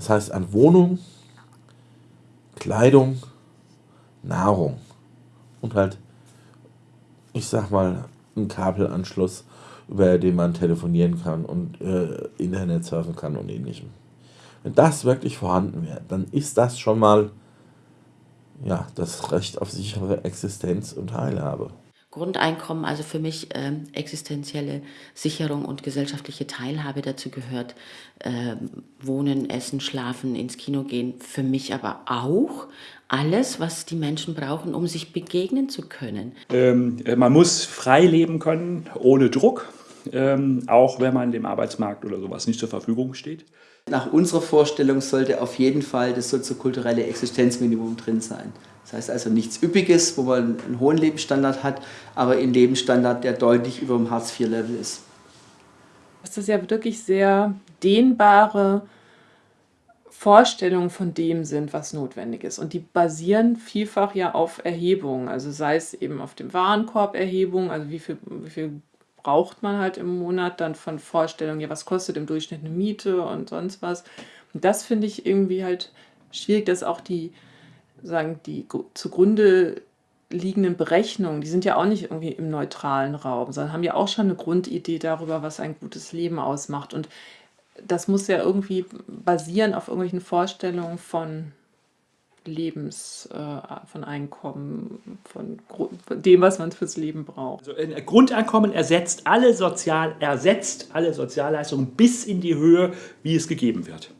Das heißt an Wohnung, Kleidung, Nahrung und halt, ich sag mal, ein Kabelanschluss, über den man telefonieren kann und äh, Internet surfen kann und ähnlichem. Wenn das wirklich vorhanden wäre, dann ist das schon mal ja, das Recht auf sichere Existenz und Teilhabe. Grundeinkommen, also für mich ähm, existenzielle Sicherung und gesellschaftliche Teilhabe dazu gehört. Ähm, wohnen, essen, schlafen, ins Kino gehen. Für mich aber auch alles, was die Menschen brauchen, um sich begegnen zu können. Ähm, man muss frei leben können, ohne Druck, ähm, auch wenn man dem Arbeitsmarkt oder sowas nicht zur Verfügung steht. Nach unserer Vorstellung sollte auf jeden Fall das soziokulturelle Existenzminimum drin sein. Das heißt also nichts Üppiges, wo man einen hohen Lebensstandard hat, aber ein Lebensstandard, der deutlich über dem Hartz-IV-Level ist. Das ist ja wirklich sehr dehnbare Vorstellungen von dem sind, was notwendig ist. Und die basieren vielfach ja auf Erhebungen, also sei es eben auf dem Warenkorb-Erhebung, also wie viel, wie viel braucht man halt im Monat, dann von Vorstellungen, ja was kostet im Durchschnitt eine Miete und sonst was. Und das finde ich irgendwie halt schwierig, dass auch die sagen, die zugrunde liegenden Berechnungen, die sind ja auch nicht irgendwie im neutralen Raum, sondern haben ja auch schon eine Grundidee darüber, was ein gutes Leben ausmacht. Und das muss ja irgendwie basieren auf irgendwelchen Vorstellungen von Lebens, äh, von Einkommen, von, von, dem, was man fürs Leben braucht. Also ein Grundeinkommen ersetzt alle, Sozial, ersetzt alle Sozialleistungen bis in die Höhe, wie es gegeben wird.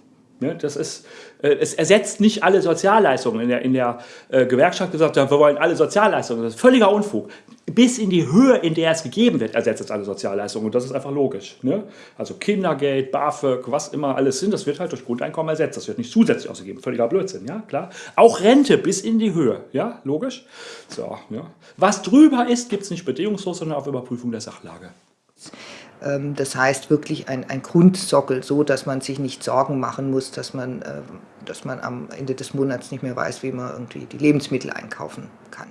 Ne, das ist, äh, es ersetzt nicht alle Sozialleistungen. In der, in der äh, Gewerkschaft gesagt, wir wollen alle Sozialleistungen. Das ist völliger Unfug. Bis in die Höhe, in der es gegeben wird, ersetzt es alle Sozialleistungen. Und das ist einfach logisch. Ne? Also Kindergeld, BAföG, was immer alles sind, das wird halt durch Grundeinkommen ersetzt. Das wird nicht zusätzlich ausgegeben. Völliger Blödsinn, ja, klar. Auch Rente bis in die Höhe, ja, logisch. So, ja. Was drüber ist, gibt es nicht bedingungslos, sondern auf Überprüfung der Sachlage. Ähm, das heißt wirklich ein, ein Grundsockel, so dass man sich nicht Sorgen machen muss, dass man, ähm, dass man am Ende des Monats nicht mehr weiß, wie man irgendwie die Lebensmittel einkaufen kann.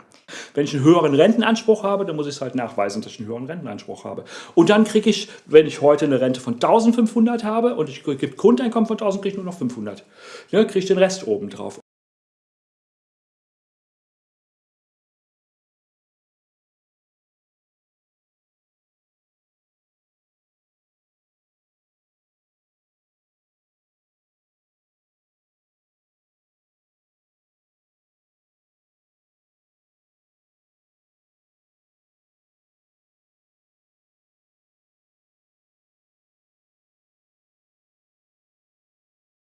Wenn ich einen höheren Rentenanspruch habe, dann muss ich es halt nachweisen, dass ich einen höheren Rentenanspruch habe. Und dann kriege ich, wenn ich heute eine Rente von 1500 habe und ich gebe Grundeinkommen von 1000, kriege ich nur noch 500. Ja, kriege ich den Rest oben drauf.